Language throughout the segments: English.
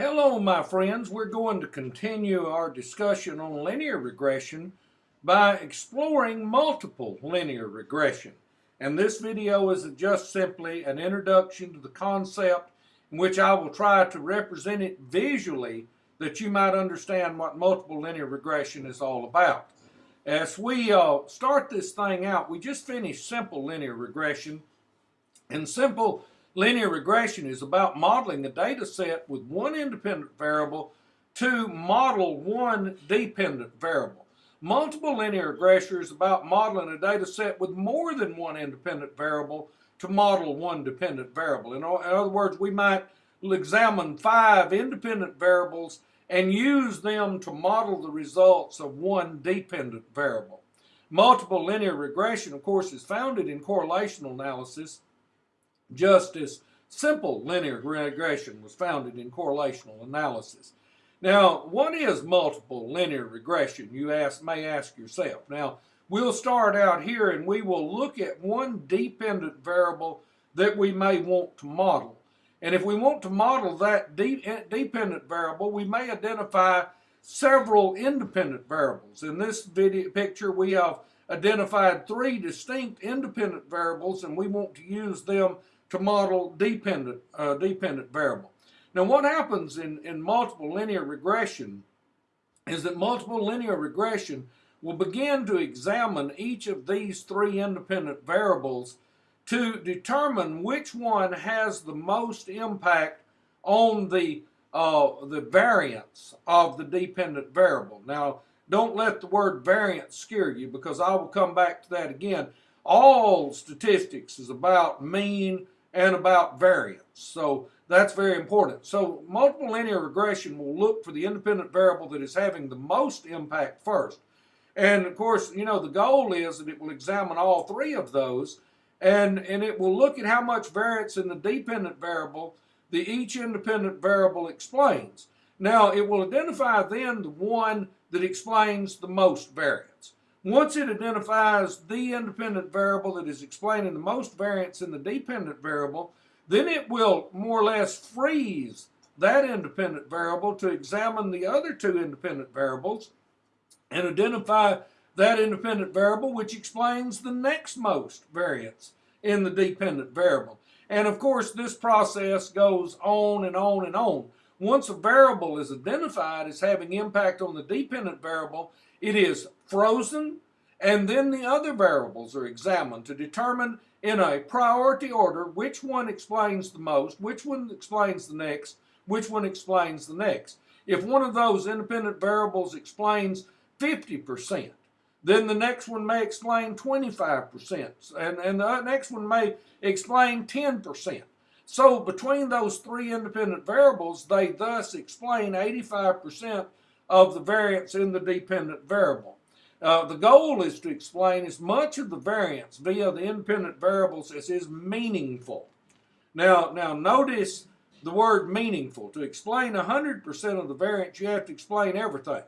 Hello, my friends. We're going to continue our discussion on linear regression by exploring multiple linear regression. And this video is just simply an introduction to the concept in which I will try to represent it visually that you might understand what multiple linear regression is all about. As we uh, start this thing out, we just finished simple linear regression. And simple Linear regression is about modeling a data set with one independent variable to model one dependent variable. Multiple linear regression is about modeling a data set with more than one independent variable to model one dependent variable. In, other words, we might examine five independent variables and use them to model the results of one dependent variable. Multiple linear regression, of course, is founded in correlational analysis just as simple linear regression was founded in correlational analysis. Now, what is multiple linear regression? You ask, may ask yourself. Now, we'll start out here and we will look at one dependent variable that we may want to model. And if we want to model that de eh, dependent variable, we may identify several independent variables. In this video picture, we have identified three distinct independent variables and we want to use them to model dependent, uh, dependent variable. Now what happens in, in multiple linear regression is that multiple linear regression will begin to examine each of these three independent variables to determine which one has the most impact on the uh, the variance of the dependent variable. Now, don't let the word variance scare you because I will come back to that again. All statistics is about mean and about variance. So that's very important. So multiple linear regression will look for the independent variable that is having the most impact first. And of course, you know, the goal is that it will examine all three of those and, and it will look at how much variance in the dependent variable the each independent variable explains. Now, it will identify then the one that explains the most variance. Once it identifies the independent variable that is explaining the most variance in the dependent variable, then it will more or less freeze that independent variable to examine the other two independent variables and identify that independent variable which explains the next most variance in the dependent variable. And of course, this process goes on and on and on. Once a variable is identified as having impact on the dependent variable, it is frozen, and then the other variables are examined to determine in a priority order which one explains the most, which one explains the next, which one explains the next. If one of those independent variables explains 50%, then the next one may explain 25%, and, and the next one may explain 10%. So between those three independent variables, they thus explain 85% of the variance in the dependent variable. Uh, the goal is to explain as much of the variance via the independent variables as is meaningful. Now, now notice the word meaningful. To explain 100% of the variance, you have to explain everything.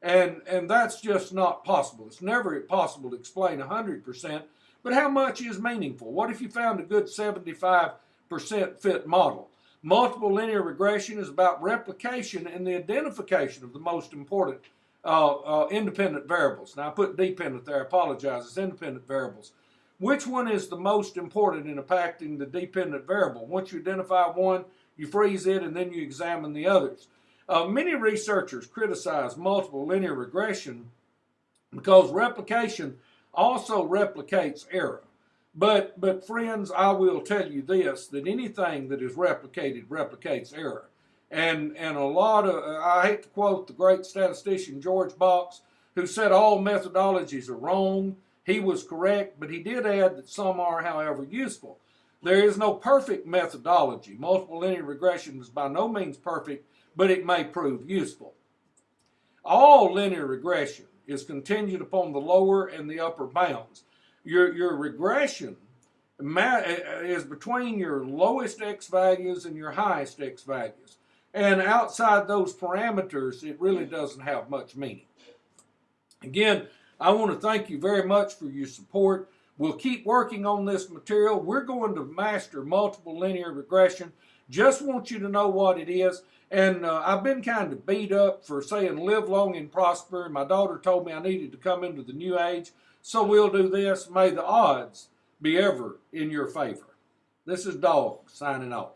And, and that's just not possible. It's never possible to explain 100%, but how much is meaningful? What if you found a good 75% fit model? Multiple linear regression is about replication and the identification of the most important uh, uh, independent variables. Now I put dependent there, I apologize, it's independent variables. Which one is the most important in impacting the dependent variable? Once you identify one, you freeze it and then you examine the others. Uh, many researchers criticize multiple linear regression because replication also replicates error. But, but friends, I will tell you this, that anything that is replicated replicates error. And, and a lot of, I hate to quote the great statistician George Box, who said all methodologies are wrong. He was correct, but he did add that some are, however, useful. There is no perfect methodology. Multiple linear regression is by no means perfect, but it may prove useful. All linear regression is contingent upon the lower and the upper bounds. Your, your regression is between your lowest x values and your highest x values. And outside those parameters, it really doesn't have much meaning. Again, I want to thank you very much for your support. We'll keep working on this material. We're going to master multiple linear regression Just want you to know what it is. And uh, I've been kind of beat up for saying live long and prosper. My daughter told me I needed to come into the new age. So we'll do this. May the odds be ever in your favor. This is Dog signing off.